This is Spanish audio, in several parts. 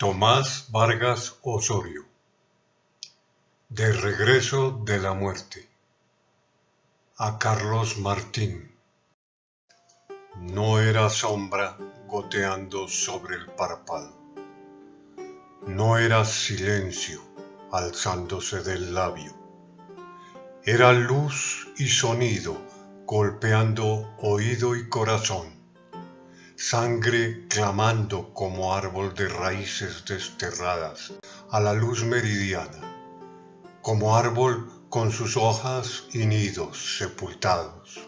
Tomás Vargas Osorio. De regreso de la muerte. A Carlos Martín. No era sombra goteando sobre el párpado No era silencio alzándose del labio. Era luz y sonido golpeando oído y corazón sangre clamando como árbol de raíces desterradas a la luz meridiana, como árbol con sus hojas y nidos sepultados.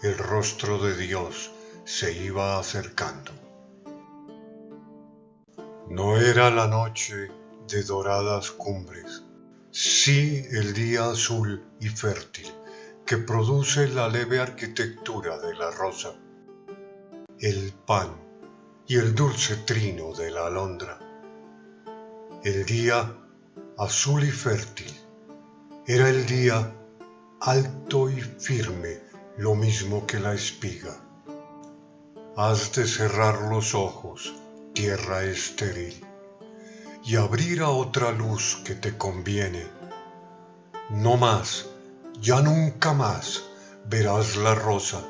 El rostro de Dios se iba acercando. No era la noche de doradas cumbres, sí el día azul y fértil que produce la leve arquitectura de la rosa el pan y el dulce trino de la alondra. El día azul y fértil era el día alto y firme, lo mismo que la espiga. Has de cerrar los ojos, tierra estéril, y abrir a otra luz que te conviene. No más, ya nunca más verás la rosa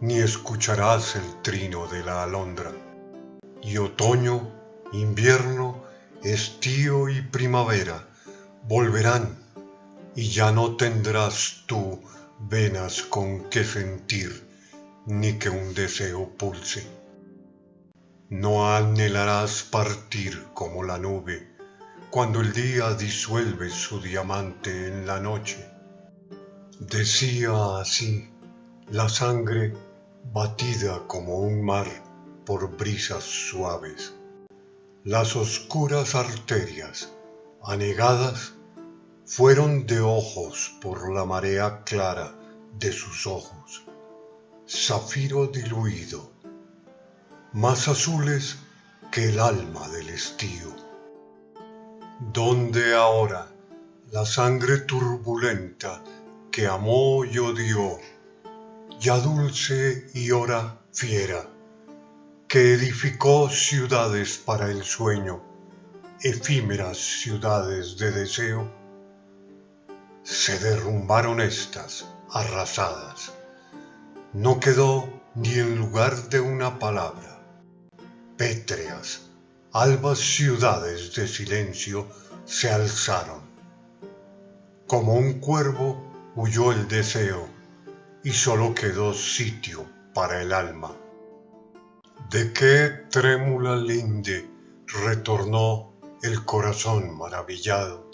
ni escucharás el trino de la alondra. Y otoño, invierno, estío y primavera volverán, y ya no tendrás tú venas con que sentir, ni que un deseo pulse. No anhelarás partir como la nube, cuando el día disuelve su diamante en la noche. Decía así la sangre batida como un mar por brisas suaves. Las oscuras arterias, anegadas, fueron de ojos por la marea clara de sus ojos, zafiro diluido, más azules que el alma del estío. Donde ahora la sangre turbulenta que amó y odió ya dulce y hora fiera, que edificó ciudades para el sueño, efímeras ciudades de deseo, se derrumbaron estas arrasadas. No quedó ni en lugar de una palabra. Pétreas, albas ciudades de silencio se alzaron. Como un cuervo huyó el deseo y solo quedó sitio para el alma. ¿De qué trémula linde retornó el corazón maravillado?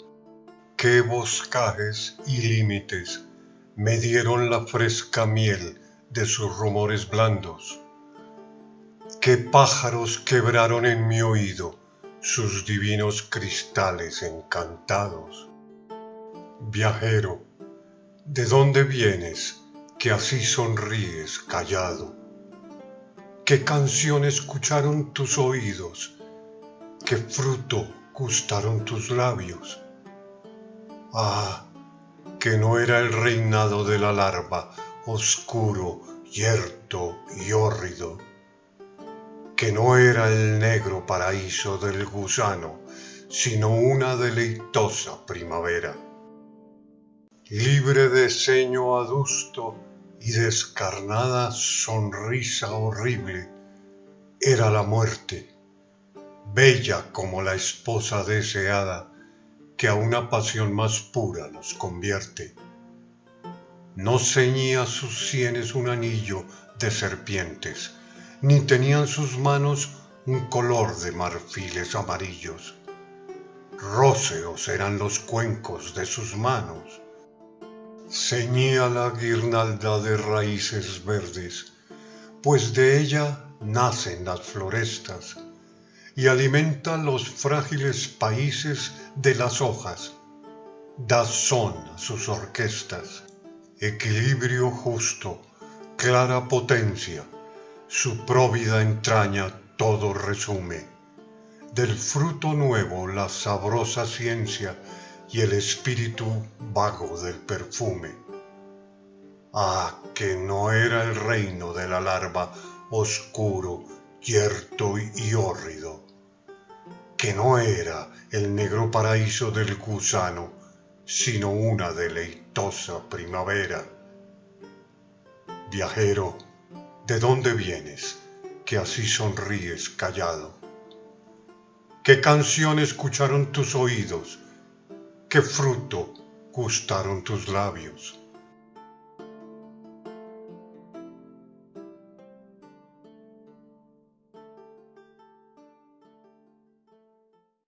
¿Qué boscajes y límites me dieron la fresca miel de sus rumores blandos? ¿Qué pájaros quebraron en mi oído sus divinos cristales encantados? Viajero, ¿de dónde vienes? Que así sonríes callado. ¿Qué canción escucharon tus oídos? ¿Qué fruto gustaron tus labios? Ah, que no era el reinado de la larva, oscuro, yerto y hórrido, que no era el negro paraíso del gusano, sino una deleitosa primavera. Libre de ceño adusto, y descarnada sonrisa horrible era la muerte, bella como la esposa deseada que a una pasión más pura nos convierte. No ceñía sus sienes un anillo de serpientes, ni tenían sus manos un color de marfiles amarillos. Róseos eran los cuencos de sus manos, ceñía la guirnalda de raíces verdes, pues de ella nacen las florestas y alimenta los frágiles países de las hojas, da son a sus orquestas, equilibrio justo, clara potencia, su próvida entraña todo resume, del fruto nuevo la sabrosa ciencia y el espíritu vago del perfume. Ah, que no era el reino de la larva oscuro, yerto y hórrido. que no era el negro paraíso del gusano, sino una deleitosa primavera. Viajero, ¿de dónde vienes, que así sonríes callado? ¿Qué canción escucharon tus oídos? ¿Qué fruto gustaron tus labios?